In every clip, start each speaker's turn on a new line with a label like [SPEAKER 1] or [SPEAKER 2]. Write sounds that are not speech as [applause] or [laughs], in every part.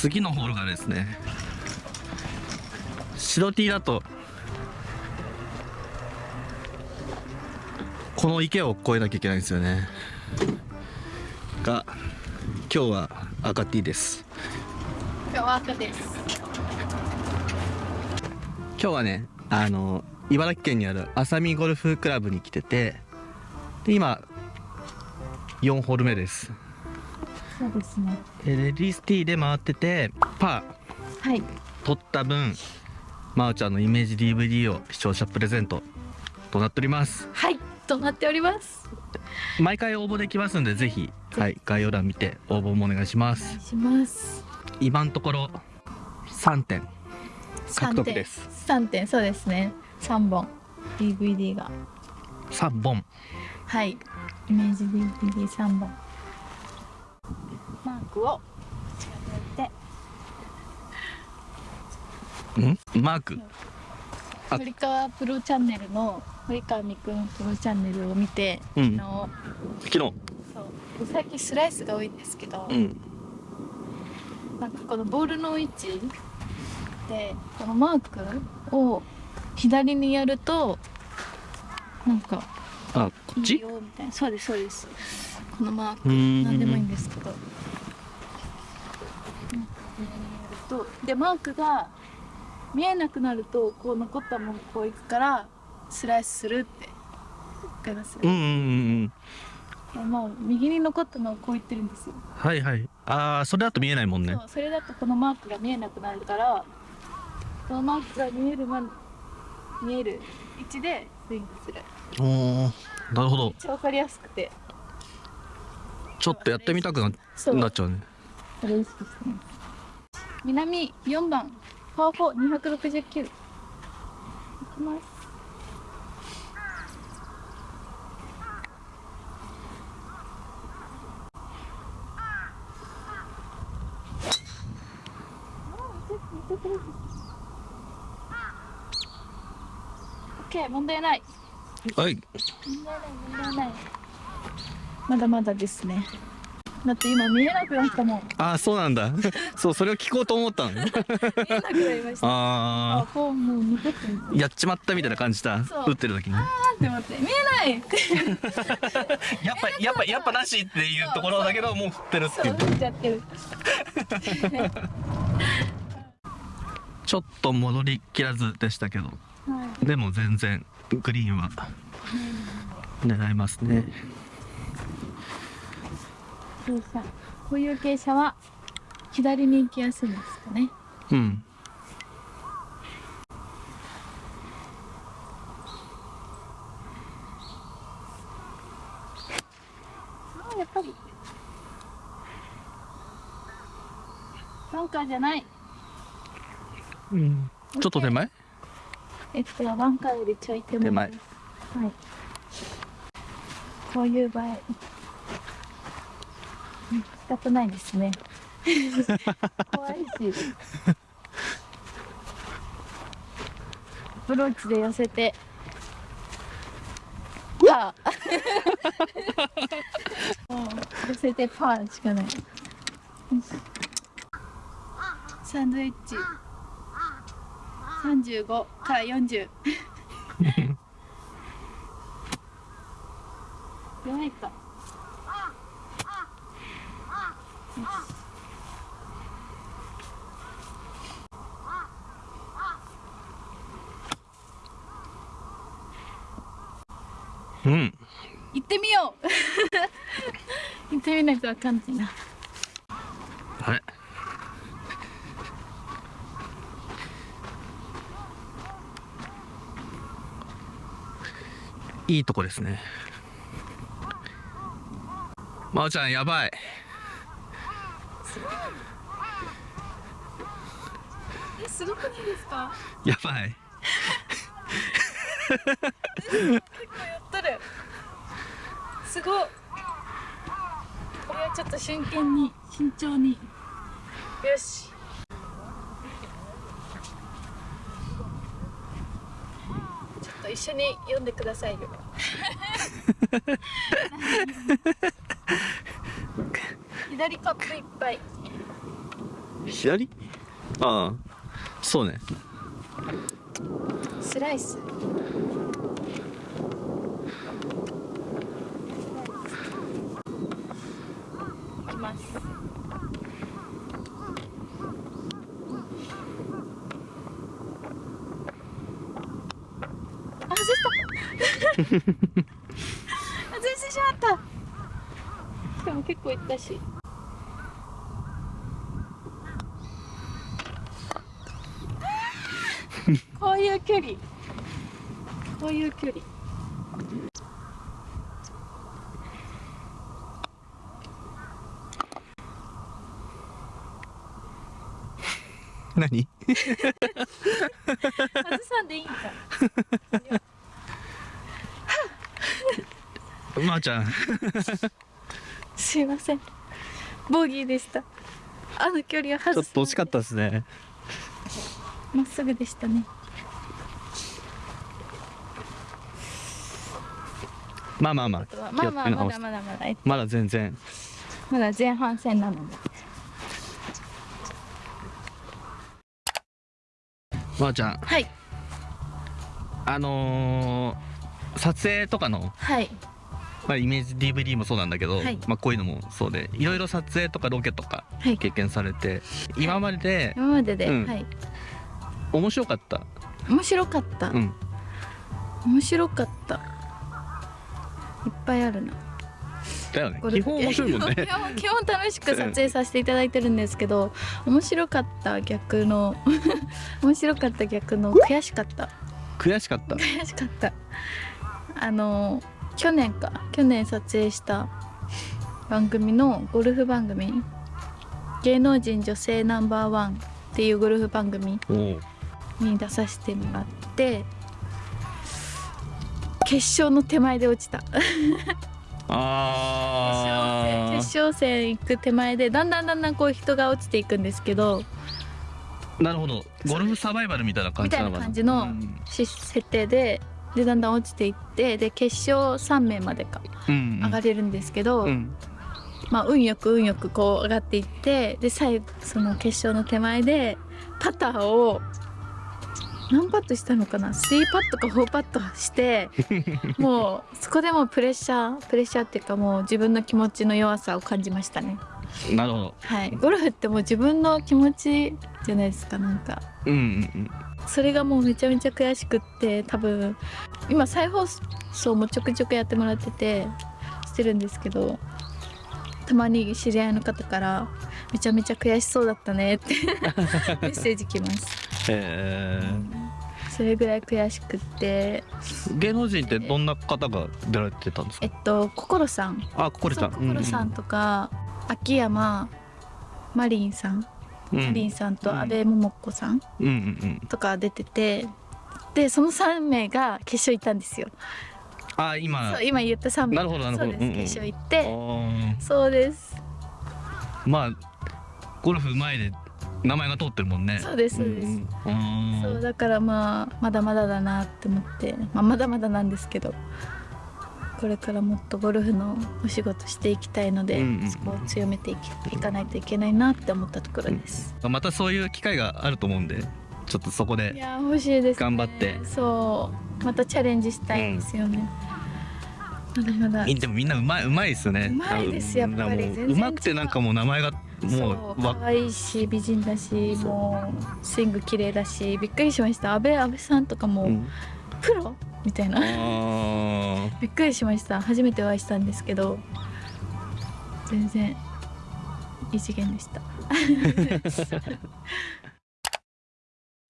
[SPEAKER 1] 次のホールがですね白 T だとこの池を越えなきゃいけないんですよね。が今日は赤 T です。
[SPEAKER 2] 今日は赤です。
[SPEAKER 1] 今日はねあの茨城県にある浅見ゴルフクラブに来ててで今4ホール目です
[SPEAKER 2] そうですね。
[SPEAKER 1] でレディースティーで回っててパ
[SPEAKER 2] はい。
[SPEAKER 1] ー取った分まおちゃんのイメージ DVD を視聴者プレゼントとなっております。
[SPEAKER 2] はい。となっております。
[SPEAKER 1] 毎回応募できますんでぜひ、はい、概要欄見て応募もお願いします。
[SPEAKER 2] します。
[SPEAKER 1] 今のところ3点。獲得です。
[SPEAKER 2] 3点。そうですね。3本。DVD が。
[SPEAKER 1] 3本。
[SPEAKER 2] はい。イメージ DVD3 本マークを近づいて。
[SPEAKER 1] ん？マーク？あ。
[SPEAKER 2] 堀川プロチャンネルの堀川美くんプロチャンネルを見て、
[SPEAKER 1] うん。昨日。
[SPEAKER 2] そう。最近スライスが多いんですけど、
[SPEAKER 1] うん。
[SPEAKER 2] なんかこのボールの位置でこのマークを左にやるとなんか
[SPEAKER 1] っち？
[SPEAKER 2] よみたいなそうですそうです。このマーク。何でもいいんですけど。とでマークが見えなくなるとこう残ったものこういくからスライスするってわかります、
[SPEAKER 1] うんうんうんうん。
[SPEAKER 2] まあ右に残ったのをこう言ってるんですよ。
[SPEAKER 1] はいはい。ああそれだと見えないもんね。
[SPEAKER 2] そうそれだとこのマークが見えなくなるからこのマークが見えるま見える位置でスイングする。
[SPEAKER 1] おおなるほど。
[SPEAKER 2] めっかりやすくて。
[SPEAKER 1] ちょっとやってみたくななっちゃうね。
[SPEAKER 2] これ意識してね。南4番。パー4269いきます。オッケー問題ない
[SPEAKER 1] はい。
[SPEAKER 2] まだまだですね。だって今見えなくなったもん。
[SPEAKER 1] ああそうなんだ。[laughs] そうそれを聞こうと思ったの。ね
[SPEAKER 2] 見えなくなりました。あ
[SPEAKER 1] あ
[SPEAKER 2] こうもう残って
[SPEAKER 1] やっちまったみたいな感じだ。打ってる時に。
[SPEAKER 2] あーって思って。見えない。っ [laughs] て
[SPEAKER 1] やっぱやっぱやっぱなしっていうところだけどもう振ってるって
[SPEAKER 2] そ
[SPEAKER 1] いう。う
[SPEAKER 2] 思っちゃってる。[laughs]
[SPEAKER 1] ちょっと戻りきらずでしたけど。
[SPEAKER 2] はい。
[SPEAKER 1] でも全然グリーンは狙えますね。
[SPEAKER 2] 傾斜こういう傾斜は左に行きやすいんですかね。
[SPEAKER 1] うん。
[SPEAKER 2] やっぱり。バンカーじゃない。
[SPEAKER 1] うん。ちょっと手前？
[SPEAKER 2] えっとバンカーよりちょい手前。はい。こういう場合。うん仕方ないですね。[laughs] 怖いし。アプローチで寄せて。パー。[laughs] 寄せてパーしかない。サンドイッチ35から40弱いか。
[SPEAKER 1] うん。
[SPEAKER 2] 行ってみよう。[laughs] 行ってみないとわかんないな
[SPEAKER 1] いいとこですね。まおちゃんやばい。
[SPEAKER 2] えすごくないですか？
[SPEAKER 1] やばい。
[SPEAKER 2] 結構やっとる。すごい。これはちょっと真剣に慎重に。よしちょっと一緒に読んでくださいよ。[laughs] 左カップいっぱい。
[SPEAKER 1] 左？ああそうね。
[SPEAKER 2] スライスいきますあ外した外してしまった。しかも結構いったし。こういう距離。こういう距離。
[SPEAKER 1] 何？[laughs]
[SPEAKER 2] 外さんでいいんか
[SPEAKER 1] まー、ちゃん。
[SPEAKER 2] すいません。ボギーでした。あの距離を
[SPEAKER 1] ちょっと惜しかったですね。
[SPEAKER 2] まっすぐでしたね。
[SPEAKER 1] まあまあまあ。
[SPEAKER 2] まあまあまだまだまだえ
[SPEAKER 1] まだ全然。
[SPEAKER 2] まだ前半戦なので。
[SPEAKER 1] まー、ちゃん。
[SPEAKER 2] はい。
[SPEAKER 1] あのー、撮影とかの、
[SPEAKER 2] はい
[SPEAKER 1] まあ、イメージ DVD もそうなんだけど、
[SPEAKER 2] はい。
[SPEAKER 1] まあ、こういうのもそうでいろいろ撮影とかロケとか
[SPEAKER 2] はい。
[SPEAKER 1] 経験されて、今までで
[SPEAKER 2] 今までで、
[SPEAKER 1] うん。
[SPEAKER 2] はい。
[SPEAKER 1] 面白かった？
[SPEAKER 2] 面白かった、
[SPEAKER 1] うん。
[SPEAKER 2] 面白かった。いっぱいあるな。
[SPEAKER 1] だよね。基本面白いもんね。[laughs]
[SPEAKER 2] 基本楽しく撮影させていただいてるんですけど面白かった逆の [laughs] 面白かった逆の悔しかった。
[SPEAKER 1] 悔しかった。
[SPEAKER 2] 悔しかった。あの去年か。去年撮影した番組のゴルフ番組「芸能人女性ナンバーワン」っていうゴルフ番組に出させてもらって決勝の手前で落ちた。
[SPEAKER 1] あ
[SPEAKER 2] 決勝戦行く手前でだんだんだんだんこう人が落ちていくんですけど
[SPEAKER 1] ーなるほど。ゴルフサバイバルみたいな感じなのかな。
[SPEAKER 2] みたいな感じの設定ででだんだん落ちていってで決勝3名までか
[SPEAKER 1] うん
[SPEAKER 2] 上がれるんですけど、
[SPEAKER 1] うん。
[SPEAKER 2] まあ運よく運よくこう上がっていってで最後その決勝の手前でパターを何パットしたのかな3パットか4パットして [laughs] もうそこでもうプレッシャープレッシャーっていうかもう自分の気持ちの弱さを感じましたね
[SPEAKER 1] なるほど。
[SPEAKER 2] はい。ゴルフってもう自分の気持ちじゃないですかなんか。
[SPEAKER 1] うんうん
[SPEAKER 2] それがもうめちゃめちゃ悔しくって多分今再放送もちょくちょくやってもらっててしてるんですけどたまに知り合いの方から「めちゃめちゃ悔しそうだったね」って [laughs] メッセージ来ます。
[SPEAKER 1] え。
[SPEAKER 2] それぐらい悔しくって。
[SPEAKER 1] ー、芸能人ってどんな方が出られてたんですか？
[SPEAKER 2] えっと心さん。
[SPEAKER 1] あここれさん
[SPEAKER 2] 心さんとか、秋山マリンさん、
[SPEAKER 1] うん。
[SPEAKER 2] マリンさんと阿部桃子さんとか出ててでその3名が決勝行ったんですよ。
[SPEAKER 1] あ今。
[SPEAKER 2] そう今言った3名。
[SPEAKER 1] なるほどなるほど。
[SPEAKER 2] そうです、決勝行っ
[SPEAKER 1] あ
[SPEAKER 2] て
[SPEAKER 1] ー。
[SPEAKER 2] そうです。
[SPEAKER 1] まあゴルフ前で名前が通ってるもんね。
[SPEAKER 2] そうですそうです。そうだからまあまだまだだなって思って、まあ、まだまだなんですけどこれからもっとゴルフのお仕事していきたいので、
[SPEAKER 1] うんうんうん。
[SPEAKER 2] そこを強めていきいかないといけないなって思ったところです、
[SPEAKER 1] またそういう機会があると思うんでちょっとそこ
[SPEAKER 2] い
[SPEAKER 1] で
[SPEAKER 2] や欲しいです、ね、
[SPEAKER 1] 頑張って。
[SPEAKER 2] そうまたチャレンジしたいんですよね、まだまだ。
[SPEAKER 1] でもみんなうまいうまいですよね。
[SPEAKER 2] うまいですやっぱり。
[SPEAKER 1] もうまくてなんかもう名前が
[SPEAKER 2] そ
[SPEAKER 1] もう
[SPEAKER 2] 可愛いし美人だしもうスイング綺麗だしびっくりしました。阿部阿部さんとかも、
[SPEAKER 1] うん。
[SPEAKER 2] プロみたいな。びっくりしました。初めてお会いしたんですけど全然異次元でした。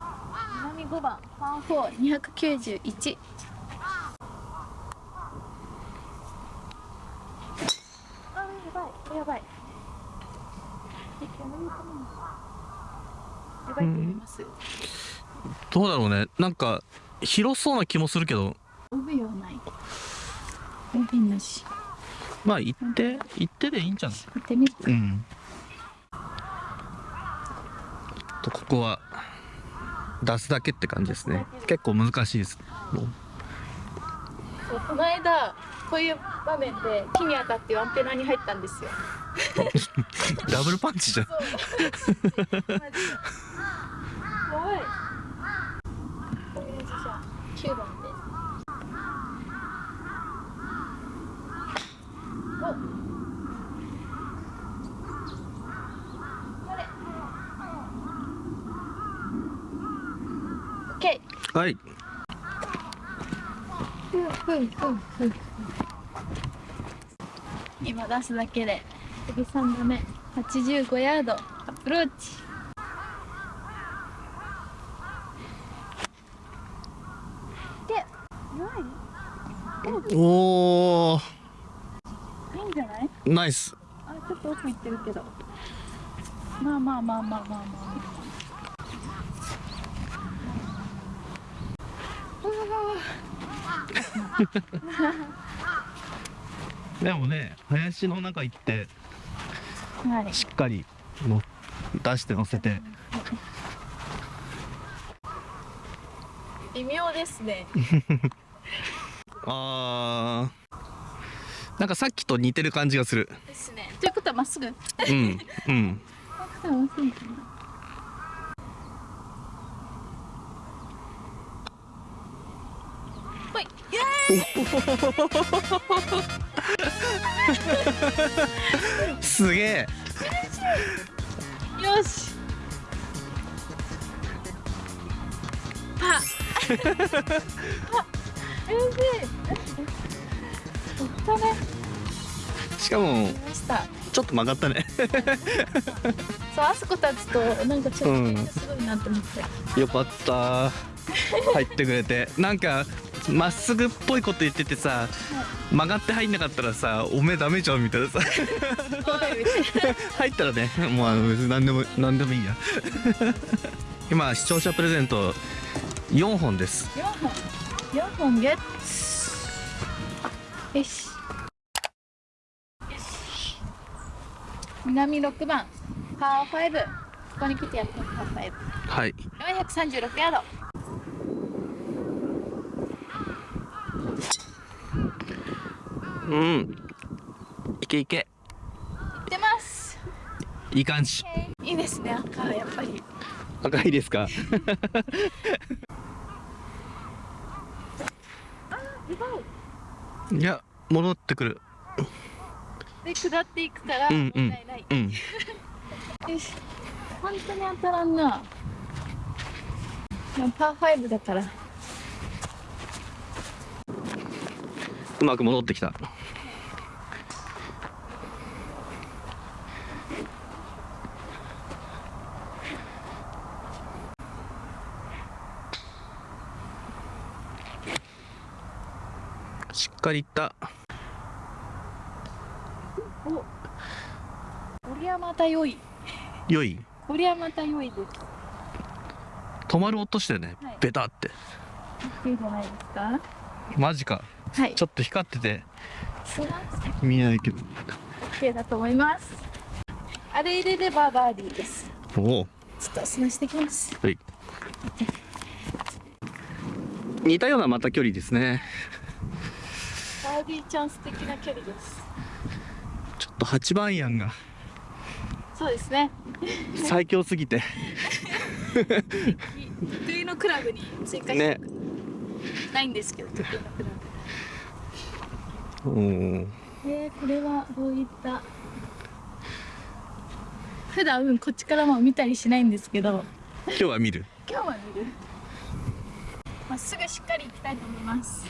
[SPEAKER 2] 南5番パー4291あやばいやばい。え煙かなやばいと思います、
[SPEAKER 1] どうだろうね。なんか広そうな気もするけど。
[SPEAKER 2] 帯はない帯なし。
[SPEAKER 1] まあ行って行ってでいいんじゃない？
[SPEAKER 2] 行ってみるか。
[SPEAKER 1] うん。とここは出すだけって感じですね。結構難しいです。
[SPEAKER 2] この間こういう場面で木に当たってアンテナに入ったんですよ。[laughs]
[SPEAKER 1] ダブルパンチじゃん。
[SPEAKER 2] 怖い [laughs] 9番でおこれオッケー
[SPEAKER 1] はい
[SPEAKER 2] ふんふんふんふん今出すだけで次3打目85ヤードアプローチでない
[SPEAKER 1] おお
[SPEAKER 2] いいんじゃない？
[SPEAKER 1] ナイス。
[SPEAKER 2] あちょっと奥行ってるけど。まあまあまあまあまあまあ。
[SPEAKER 1] でもね林の中行って
[SPEAKER 2] はい。
[SPEAKER 1] しっかりの出して乗せて。
[SPEAKER 2] 微妙ですね [laughs]
[SPEAKER 1] あー。なんかさっきと似てる感じがする。
[SPEAKER 2] ですね。ということはまっすぐ。
[SPEAKER 1] うん。うん。
[SPEAKER 2] ほい。イエ
[SPEAKER 1] すげえ。
[SPEAKER 2] ーイよし。パパ嬉しい。おったね
[SPEAKER 1] しかもちょっと曲がったね。
[SPEAKER 2] そうあそこ立つとなんかちょっとすごいなって思って、
[SPEAKER 1] よかった。入ってくれて。なんかまっすぐっぽいこと言っててさ曲がって入んなかったらさおめえダメじゃんみたいなさ。入ったらねもうあの何でも何でもいいや。今視聴者プレゼント4本です。
[SPEAKER 2] 4本4本ゲットよし。南6番パー5ここに来てやってパー
[SPEAKER 1] はい。
[SPEAKER 2] 5436ヤード。
[SPEAKER 1] うん。いけいけ。
[SPEAKER 2] いってます。
[SPEAKER 1] いい感じ。
[SPEAKER 2] いいですね赤はやっぱり。
[SPEAKER 1] 赤いですか [laughs]
[SPEAKER 2] あやばい
[SPEAKER 1] いや戻ってくる。
[SPEAKER 2] で下っていくから問
[SPEAKER 1] うんうん
[SPEAKER 2] 題ない、
[SPEAKER 1] うん。[laughs]
[SPEAKER 2] よし。本当に当たらんな。パー5だから。
[SPEAKER 1] うまく戻ってきたかりいった。
[SPEAKER 2] おこりゃまた良い。
[SPEAKER 1] 良い？
[SPEAKER 2] こりゃまた良いです。
[SPEAKER 1] 止まる音してね、
[SPEAKER 2] はい。
[SPEAKER 1] ベタって。
[SPEAKER 2] いいじゃないですか？
[SPEAKER 1] マジか。
[SPEAKER 2] はい。
[SPEAKER 1] ちょっと光ってて。見えないけど。
[SPEAKER 2] OK だと思います。あれ入れればバーディーです。
[SPEAKER 1] おお。
[SPEAKER 2] ちょっとしてきます。
[SPEAKER 1] はい。似たようなまた距離ですね
[SPEAKER 2] バーディーチャンス的な距離です。
[SPEAKER 1] ちょっと8番アイアンが
[SPEAKER 2] そうですね。
[SPEAKER 1] 最強すぎて。
[SPEAKER 2] 得意のクラブに追加して
[SPEAKER 1] ね。
[SPEAKER 2] ないんですけど得意のクラ
[SPEAKER 1] おお
[SPEAKER 2] ブえー、これはどういった？普段こっちからも見たりしないんですけど。
[SPEAKER 1] 今日は見る。
[SPEAKER 2] 今日は見る。まっすぐしっかり行きたいと思います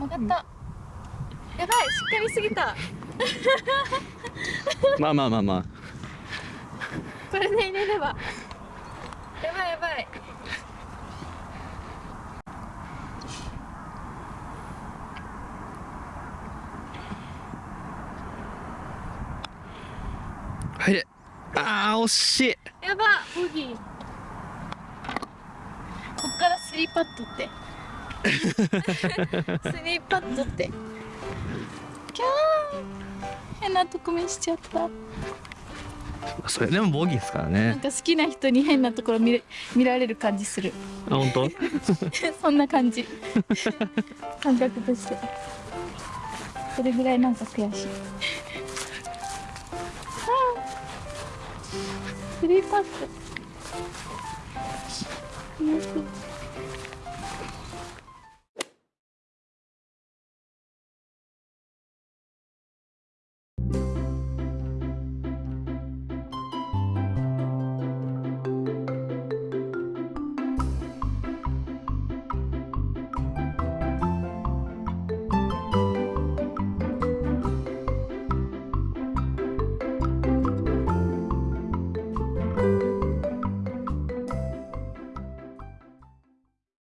[SPEAKER 2] 曲がった。やばいしっかりすぎた。[laughs]
[SPEAKER 1] まあまあまあまあ。
[SPEAKER 2] これで入れれば。やばいやばい。
[SPEAKER 1] 入れ。あー惜しい。
[SPEAKER 2] やばボギー。こっからスリーパットってスリーパットって。キャー。変なとこ見しちゃった。
[SPEAKER 1] それでもボギーですから
[SPEAKER 2] なん
[SPEAKER 1] ね
[SPEAKER 2] か好きな人に変なところ見れ見られる感じする。
[SPEAKER 1] あ本当？[laughs]
[SPEAKER 2] そんな感じ。感覚として。それぐらいなんか悔しい。スリーパットよく